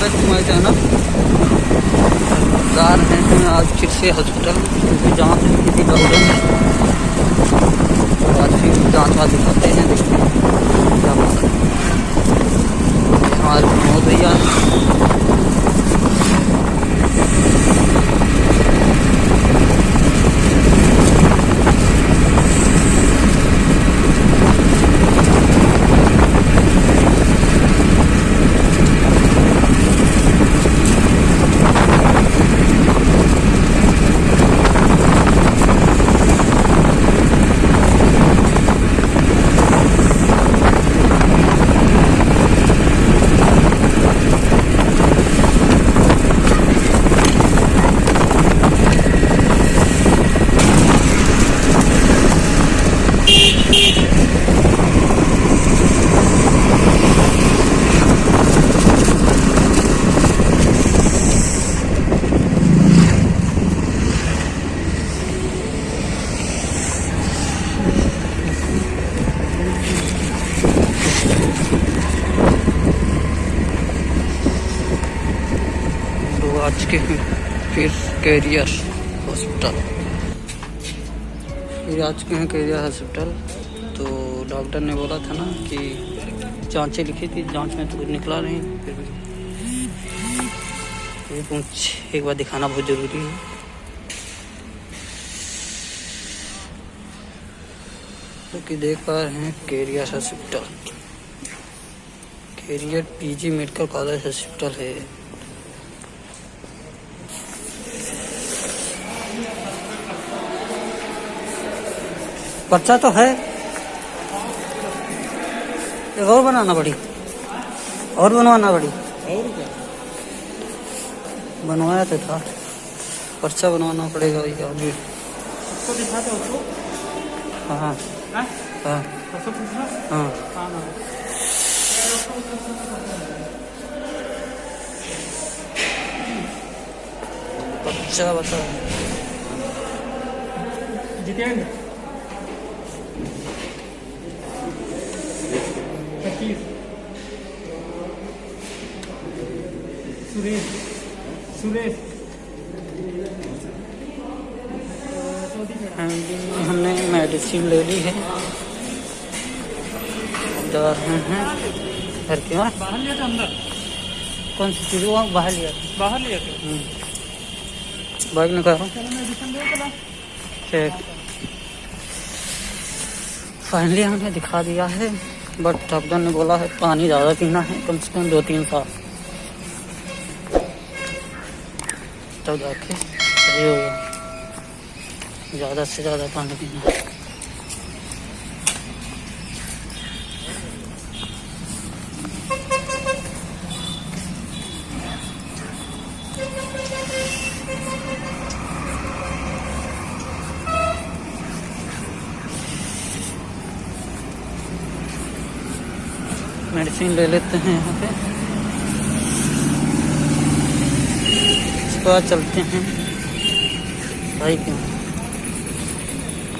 Back मैं जाना जा रहे हैं आज फिर से हॉस्पिटल क्योंकि जाँच किसी डॉक्टर ने आज फिर जाँच वाँच दिखाते हैं देखते हैं क्या होता है हमारे प्रमोद भैया तो आज के फिर कैरियर हॉस्पिटल फिर आज के हैं कैरियर हॉस्पिटल तो डॉक्टर ने बोला था ना कि जांचें लिखी थी जाँच में तो कुछ निकला नहीं फिर भी पूछ एक बार दिखाना बहुत ज़रूरी है तो कि देख पा रहे हैं career hospital career PG medical college hospital है पर्चा तो है। एक और बनाना पड़ी। और बनवाना पड़ी। और बनवाया तो था। पर्चा बनवाना पड़ेगा भैया अभी उसको दिखाते उसको? हाँ हाँ। हाँ। हाँ हाँ। पर्चा बता। जितेंद्र? सुरेश। सुरेश। हमने मेडिसिन ले ली है। जा रहे हैं। घर के वहाँ बाहर लिया था अंदर? कौन सी चीज़? वहाँ बाहर लिया। था बाहर लिया था। बाइक निकालो ठीक। फाइनली हमने दिखा दिया है बट डॉक्टर ने बोला है पानी ज़्यादा पीना है कम से कम दो तीन साल। तब जाके सही होगा ज़्यादा से ज़्यादा पानी पीना। मेडिसिन ले लेते हैं यहाँ पे। बाद चलते हैं भाई के यहाँ।